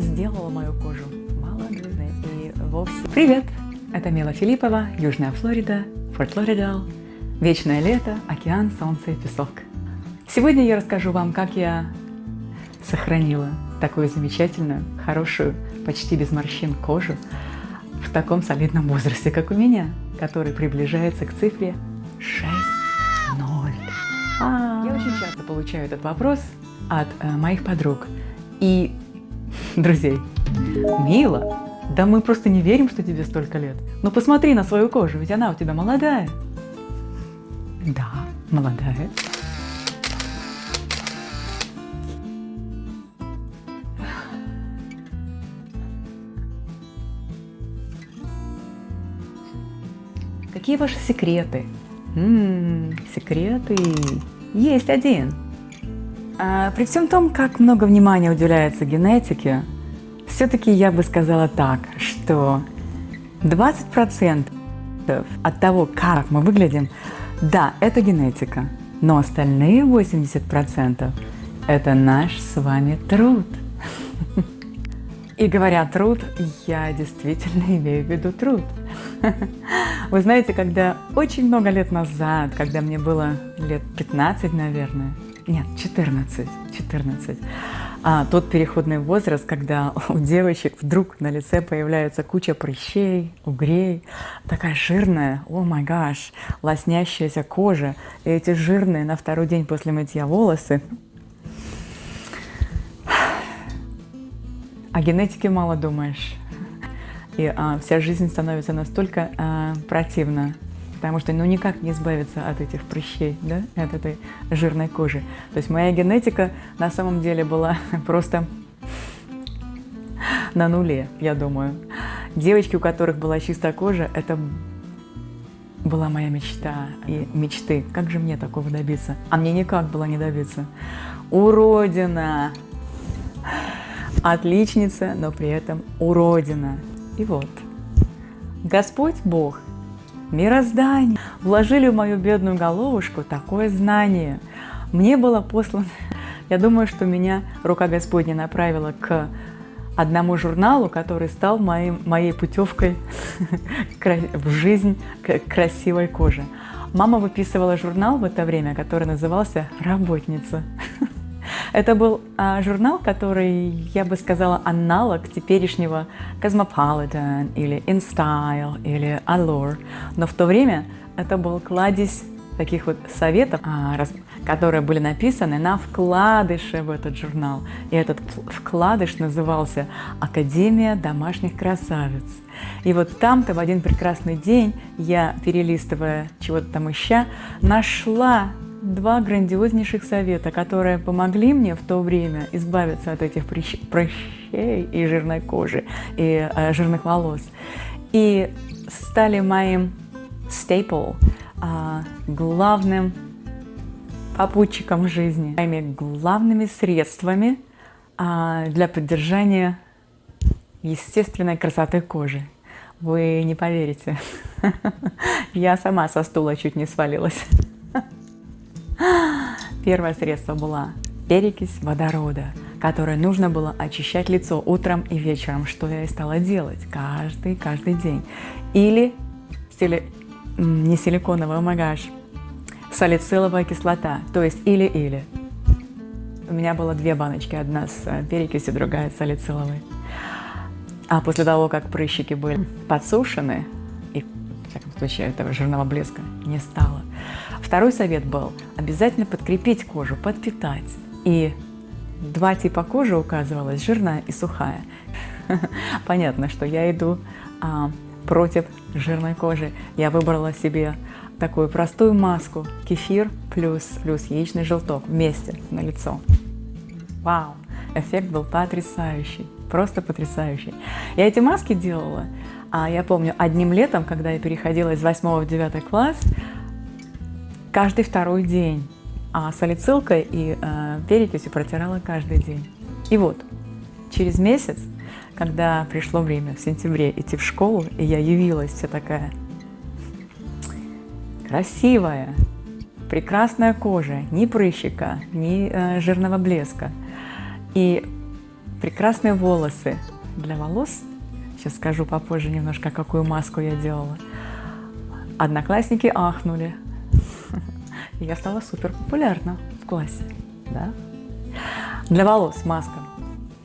сделала мою кожу молодой и вовсе... Привет! Это Мила Филиппова, Южная Флорида, Форт Лоридал. Вечное лето, океан, солнце и песок. Сегодня я расскажу вам, как я сохранила такую замечательную, хорошую, почти без морщин кожу в таком солидном возрасте, как у меня, который приближается к цифре 6.0. А Я очень часто получаю этот вопрос от э, моих подруг и друзей. Мила, да мы просто не верим, что тебе столько лет. Ну посмотри на свою кожу, ведь она у тебя молодая. Да, молодая. Какие ваши секреты? М -м, секреты. Есть один. А, при всем том, как много внимания уделяется генетике, все-таки я бы сказала так, что 20% от того, как мы выглядим, да, это генетика, но остальные 80% это наш с вами труд. И говоря труд, я действительно имею в виду труд. Вы знаете, когда очень много лет назад, когда мне было лет 15, наверное, нет, 14, 14, а, тот переходный возраст, когда у девочек вдруг на лице появляется куча прыщей, угрей, такая жирная, о май гаш, лоснящаяся кожа, и эти жирные на второй день после мытья волосы. О генетике мало думаешь. И а, вся жизнь становится настолько а, противна, потому что ну никак не избавиться от этих прыщей, да, от этой жирной кожи. То есть моя генетика на самом деле была просто на нуле, я думаю. Девочки, у которых была чистая кожа, это была моя мечта и мечты. Как же мне такого добиться? А мне никак было не добиться. Уродина! Отличница, но при этом уродина. И вот, Господь Бог, мироздание, вложили в мою бедную головушку такое знание. Мне было послано, я думаю, что меня рука Господня направила к одному журналу, который стал моим, моей путевкой в жизнь красивой кожи. Мама выписывала журнал в это время, который назывался «Работница». Это был а, журнал, который, я бы сказала, аналог теперешнего Cosmopolitan или InStyle или Allure. Но в то время это был кладезь таких вот советов, а, раз, которые были написаны на вкладыше в этот журнал. И этот вкладыш назывался «Академия домашних красавиц». И вот там-то в один прекрасный день я, перелистывая чего-то там ища, нашла два грандиознейших совета, которые помогли мне в то время избавиться от этих прыщей и жирной кожи, и э, жирных волос. И стали моим staple, э, главным попутчиком жизни, моими главными средствами э, для поддержания естественной красоты кожи. Вы не поверите, я сама со стула чуть не свалилась. Первое средство было перекись водорода, которое нужно было очищать лицо утром и вечером, что я и стала делать каждый, каждый день. Или сили... не силиконовый омагаж, салициловая кислота, то есть или-или. У меня было две баночки, одна с э, перекисью, другая с салициловой. А после того, как прыщики были подсушены, и, в всяком случае, этого жирного блеска не стало, Второй совет был обязательно подкрепить кожу, подпитать. И два типа кожи указывалось, жирная и сухая. Понятно, что я иду а, против жирной кожи. Я выбрала себе такую простую маску, кефир плюс, плюс яичный желток вместе на лицо. Вау! Эффект был потрясающий, просто потрясающий. Я эти маски делала, а я помню, одним летом, когда я переходила из 8 в 9 класс, каждый второй день, а салицилкой и э, перекисью протирала каждый день. И вот, через месяц, когда пришло время в сентябре идти в школу, и я явилась вся такая красивая, прекрасная кожа, ни прыщика, ни э, жирного блеска. И прекрасные волосы для волос. Сейчас скажу попозже немножко, какую маску я делала. Одноклассники ахнули. Я стала супер популярна в классе. Да? Для волос маска.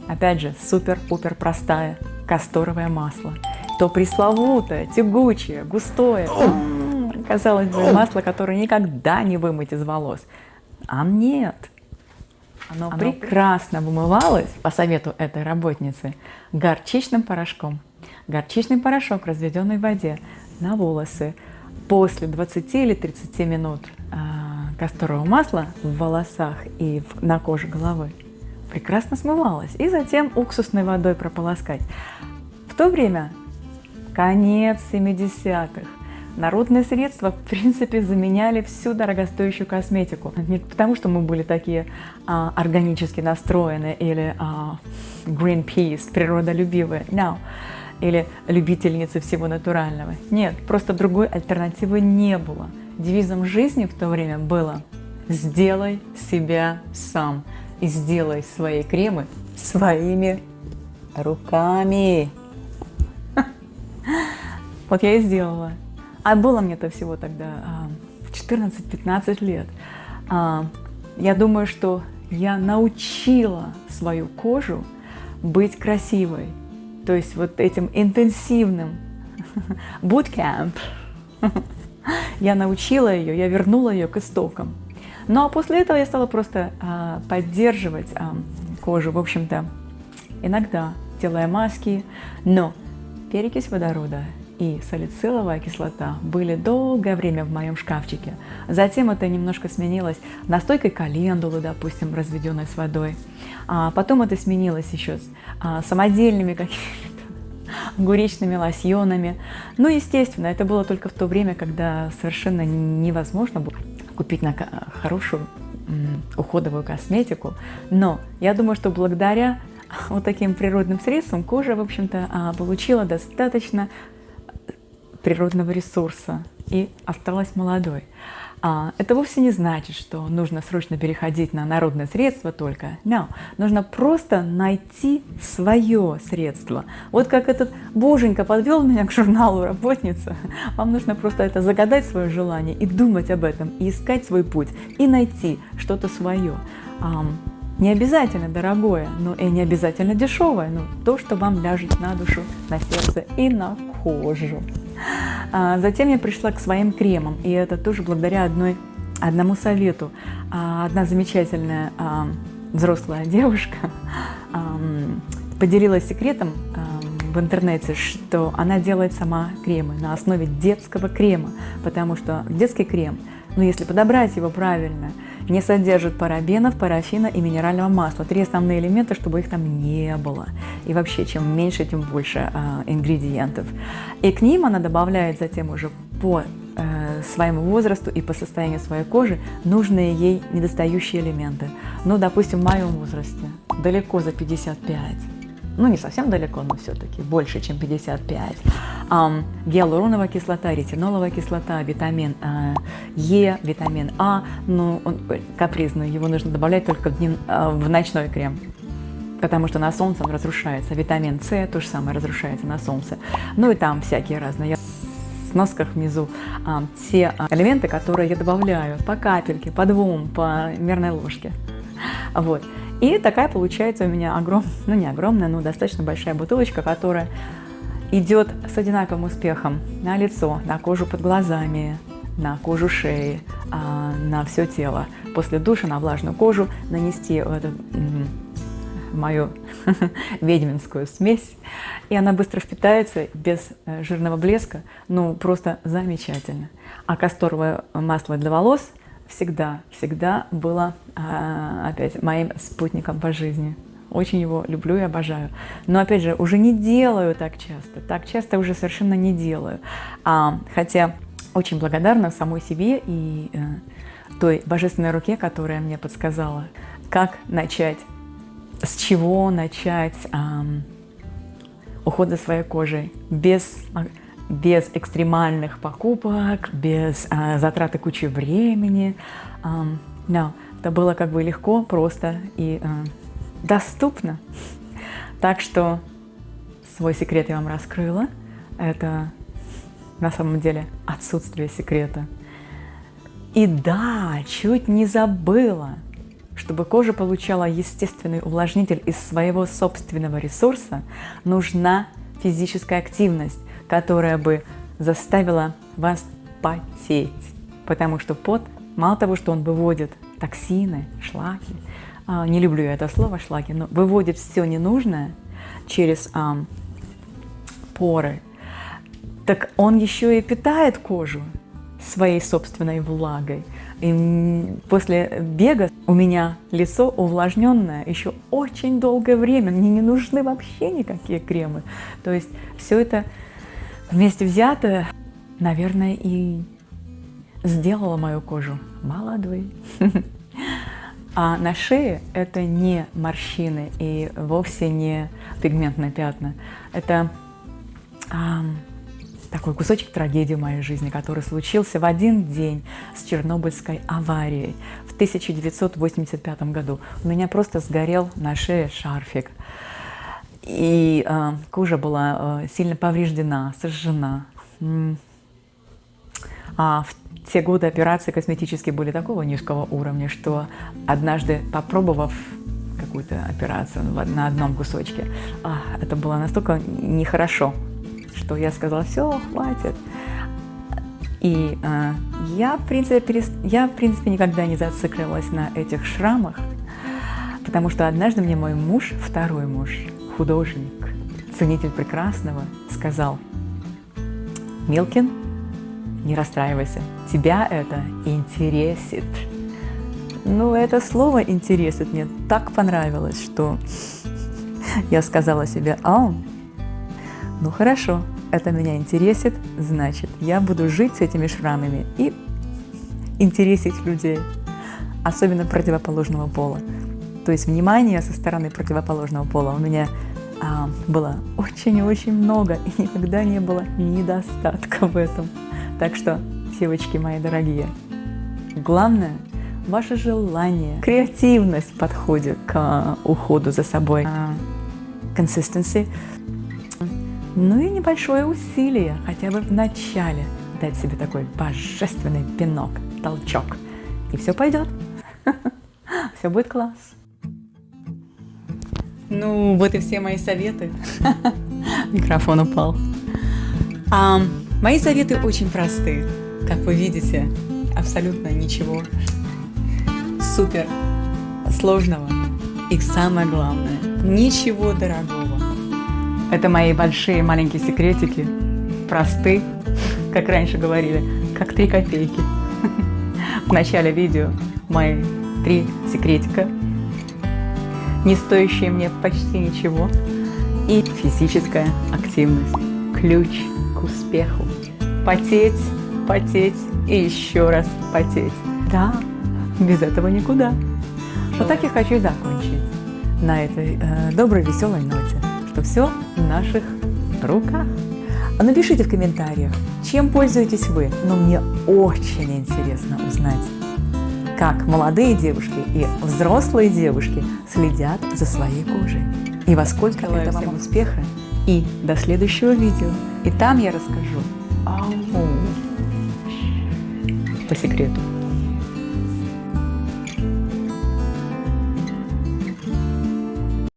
Опять же, супер-пупер простая касторовое масло. То пресловутое, тягучее, густое. Казалось бы, масло, которое никогда не вымыть из волос. А нет. Оно, Оно прекрасно вымывалось, по совету этой работницы, горчичным порошком. Горчичный порошок, разведенный в воде, на волосы. После 20 или 30 минут а, касторового масла в волосах и на коже головы прекрасно смывалось. И затем уксусной водой прополоскать. В то время, конец 70-х, Народные средства, в принципе, заменяли всю дорогостоящую косметику. Не потому, что мы были такие а, органически настроены или а, Greenpeace, природолюбивые, no. или любительницы всего натурального. Нет, просто другой альтернативы не было. Девизом жизни в то время было «Сделай себя сам» и сделай свои кремы своими руками. Вот я и сделала. А было мне-то всего тогда 14-15 а, лет. А, я думаю, что я научила свою кожу быть красивой. То есть вот этим интенсивным bootcamp. Я научила ее, я вернула ее к истокам. Ну а после этого я стала просто а, поддерживать а, кожу, в общем-то, иногда делая маски, но перекись водорода и салициловая кислота были долгое время в моем шкафчике. Затем это немножко сменилось настойкой календулы, допустим, разведенной с водой. А потом это сменилось еще с а, самодельными какими-то гуречными лосьонами. Ну, естественно, это было только в то время, когда совершенно невозможно было купить на хорошую уходовую косметику. Но я думаю, что благодаря вот таким природным средствам кожа, в общем-то, а, получила достаточно природного ресурса и осталась молодой. А, это вовсе не значит, что нужно срочно переходить на народное средство только. No. Нужно просто найти свое средство. Вот как этот боженька подвел меня к журналу «Работница». Вам нужно просто это загадать свое желание и думать об этом, и искать свой путь, и найти что-то свое. Не обязательно дорогое, но и не обязательно дешевое, но то, что вам ляжет на душу, на сердце и на кожу. А, затем я пришла к своим кремам, и это тоже благодаря одной, одному совету. А, одна замечательная а, взрослая девушка поделилась секретом в интернете, что она делает сама кремы на основе детского крема, потому что детский крем, ну если подобрать его правильно, не содержит парабенов, парафина и минерального масла. Три основные элемента, чтобы их там не было. И вообще, чем меньше, тем больше э, ингредиентов. И к ним она добавляет затем уже по э, своему возрасту и по состоянию своей кожи нужные ей недостающие элементы. Ну, допустим, в моем возрасте, далеко за 55 ну не совсем далеко, но все-таки больше, чем 55. Um, гиалуроновая кислота, ретиноловая кислота, витамин uh, Е, витамин А, ну он капризный, его нужно добавлять только в, днев, uh, в ночной крем потому что на солнце он разрушается. Витамин С то же самое разрушается на солнце. Ну и там всякие разные. Я в носках внизу а, те элементы, которые я добавляю по капельке, по двум, по мерной ложке. Вот. И такая получается у меня огромная, ну не огромная, но достаточно большая бутылочка, которая идет с одинаковым успехом на лицо, на кожу под глазами, на кожу шеи, а, на все тело. После душа на влажную кожу нанести эту мою ведьминскую смесь, и она быстро впитается без э, жирного блеска, ну просто замечательно. А касторовое масло для волос – всегда, всегда было а, опять моим спутником по жизни. Очень его люблю и обожаю. Но, опять же, уже не делаю так часто. Так часто уже совершенно не делаю. А, хотя очень благодарна самой себе и э, той божественной руке, которая мне подсказала, как начать, с чего начать э, уход за своей кожей без без экстремальных покупок, без э, затраты кучи времени. да, это было как бы легко, просто и э, доступно. Так что свой секрет я вам раскрыла. Это на самом деле отсутствие секрета. И да, чуть не забыла, чтобы кожа получала естественный увлажнитель из своего собственного ресурса, нужна физическая активность, которая бы заставила вас потеть. Потому что пот, мало того, что он выводит токсины, шлаки, а, не люблю я это слово шлаки, но выводит все ненужное через а, поры, так он еще и питает кожу своей собственной влагой. И после бега у меня лицо увлажненное еще очень долгое время. Мне не нужны вообще никакие кремы. То есть все это вместе взятое, наверное, и сделало мою кожу молодой. А на шее это не морщины и вовсе не пигментные пятна. Это а, такой кусочек трагедии в моей жизни, который случился в один день с Чернобыльской аварией в 1985 году. У меня просто сгорел на шее шарфик. И э, кожа была э, сильно повреждена, сожжена. А в те годы операции косметические были такого низкого уровня, что однажды попробовав какую-то операцию на одном кусочке, а, это было настолько нехорошо, что я сказала, все, хватит. И э, я, в принципе, перест... я, в принципе, никогда не зацикливалась на этих шрамах, потому что однажды мне мой муж, второй муж, художник, ценитель прекрасного, сказал, Милкин, не расстраивайся, тебя это интересит. Ну, это слово «интересит» мне так понравилось, что я сказала себе, а, ну хорошо, это меня интересит, значит, я буду жить с этими шрамами и интересить людей, особенно противоположного пола. То есть внимание со стороны противоположного пола у меня а, было очень-очень много, и никогда не было недостатка в этом. Так что, девочки мои дорогие, главное – ваше желание, креативность в подходе к а, уходу за собой, consistency, ну и небольшое усилие, хотя бы в начале, дать себе такой божественный пинок, толчок, и все пойдет, все будет класс. Ну, вот и все мои советы. Микрофон упал. А, Мои советы очень просты. Как вы видите, абсолютно ничего супер сложного. И самое главное, ничего дорогого. Это мои большие маленькие секретики. Просты, как раньше говорили, как три копейки. В начале видео мои три секретика, не стоящие мне почти ничего. И физическая активность. Ключ к успеху. Потеть, потеть и еще раз потеть. Да, без этого никуда. Вот так я хочу закончить на этой э, доброй, веселой ноте, что все в наших руках. А напишите в комментариях, чем пользуетесь вы, но мне очень интересно узнать, как молодые девушки и взрослые девушки следят за своей кожей. И во сколько Желаю это вам успеха. И до следующего видео. И там я расскажу по секрету.